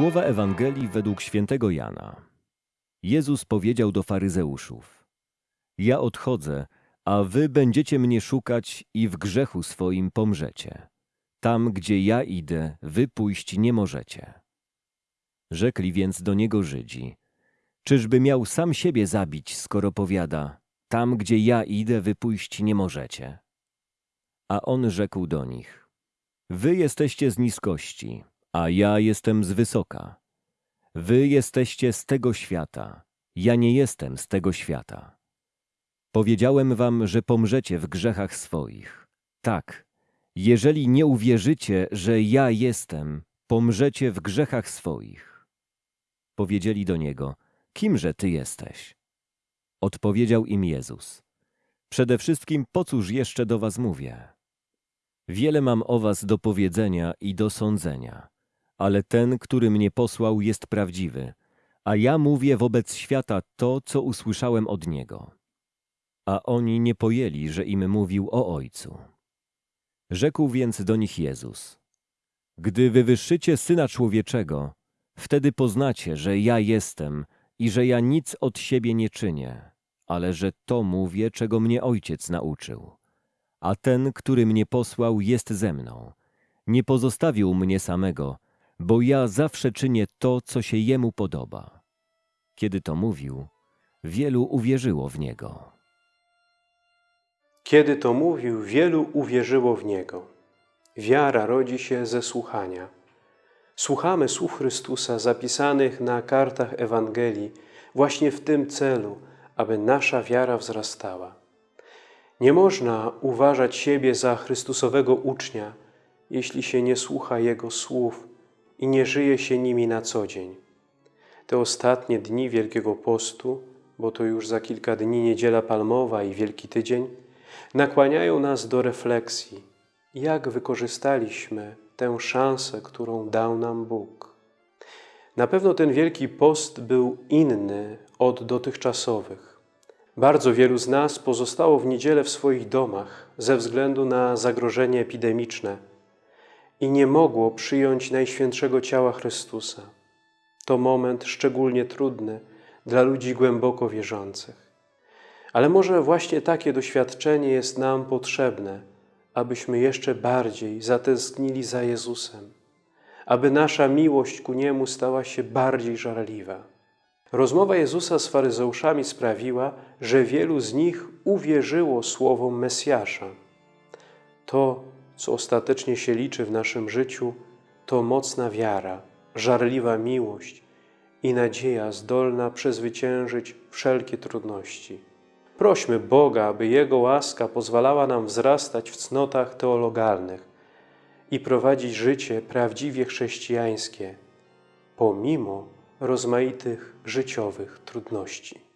Słowa Ewangelii według świętego Jana. Jezus powiedział do faryzeuszów: Ja odchodzę, a wy będziecie mnie szukać i w grzechu swoim pomrzecie. Tam, gdzie ja idę, wy pójść nie możecie. Rzekli więc do niego Żydzi: Czyżby miał sam siebie zabić, skoro powiada: Tam, gdzie ja idę, wy pójść nie możecie? A on rzekł do nich: Wy jesteście z niskości, a ja jestem z wysoka. Wy jesteście z tego świata, ja nie jestem z tego świata. Powiedziałem wam, że pomrzecie w grzechach swoich. Tak, jeżeli nie uwierzycie, że ja jestem, pomrzecie w grzechach swoich. Powiedzieli do niego, kimże ty jesteś? Odpowiedział im Jezus. Przede wszystkim po cóż jeszcze do was mówię? Wiele mam o was do powiedzenia i do sądzenia, ale ten, który mnie posłał, jest prawdziwy, a ja mówię wobec świata to, co usłyszałem od niego. A oni nie pojęli, że im mówił o Ojcu. Rzekł więc do nich Jezus: Gdy wywyższycie Syna Człowieczego, wtedy poznacie, że ja jestem i że ja nic od siebie nie czynię, ale że to mówię, czego mnie Ojciec nauczył. A ten, który mnie posłał, jest ze mną. Nie pozostawił mnie samego, bo ja zawsze czynię to, co się jemu podoba. Kiedy to mówił, wielu uwierzyło w niego. Kiedy to mówił, wielu uwierzyło w Niego. Wiara rodzi się ze słuchania. Słuchamy słów Chrystusa zapisanych na kartach Ewangelii właśnie w tym celu, aby nasza wiara wzrastała. Nie można uważać siebie za Chrystusowego ucznia, jeśli się nie słucha Jego słów i nie żyje się nimi na co dzień. Te ostatnie dni Wielkiego Postu, bo to już za kilka dni Niedziela Palmowa i Wielki Tydzień, nakłaniają nas do refleksji, jak wykorzystaliśmy tę szansę, którą dał nam Bóg. Na pewno ten Wielki Post był inny od dotychczasowych. Bardzo wielu z nas pozostało w niedzielę w swoich domach ze względu na zagrożenie epidemiczne i nie mogło przyjąć Najświętszego Ciała Chrystusa. To moment szczególnie trudny dla ludzi głęboko wierzących. Ale może właśnie takie doświadczenie jest nam potrzebne, abyśmy jeszcze bardziej zatęsknili za Jezusem, aby nasza miłość ku Niemu stała się bardziej żarliwa. Rozmowa Jezusa z faryzeuszami sprawiła, że wielu z nich uwierzyło słowom Mesjasza. To, co ostatecznie się liczy w naszym życiu, to mocna wiara, żarliwa miłość i nadzieja zdolna przezwyciężyć wszelkie trudności. Prośmy Boga, aby Jego łaska pozwalała nam wzrastać w cnotach teologalnych i prowadzić życie prawdziwie chrześcijańskie, pomimo rozmaitych życiowych trudności.